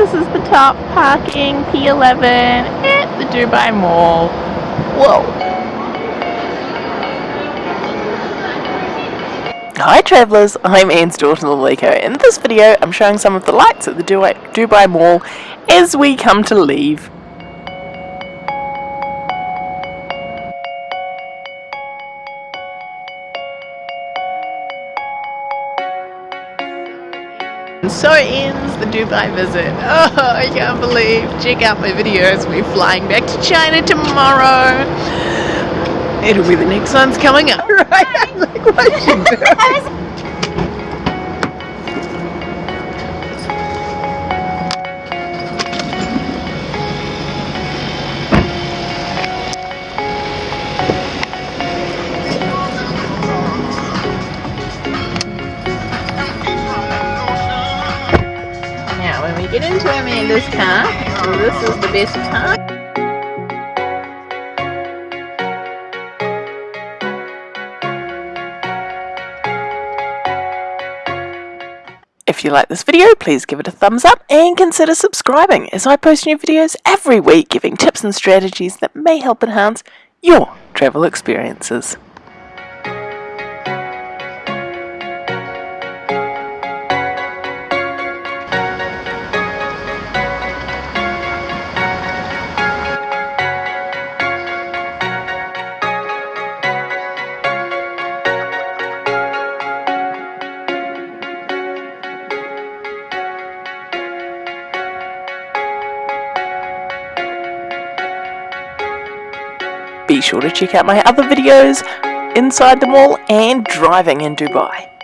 this is the top parking P11 at the Dubai Mall. Whoa. Hi travellers, I'm Anne's daughter Laleko. In this video I'm showing some of the lights at the Dubai Mall as we come to leave. So ends the Dubai visit. Oh, I can't believe. Check out my videos. We're flying back to China tomorrow. It'll be the next one's coming up. Right? like, what you doing? Get into Amanda's car. So this is the best car. If you like this video, please give it a thumbs up and consider subscribing as I post new videos every week giving tips and strategies that may help enhance your travel experiences. Be sure to check out my other videos inside the mall and driving in Dubai.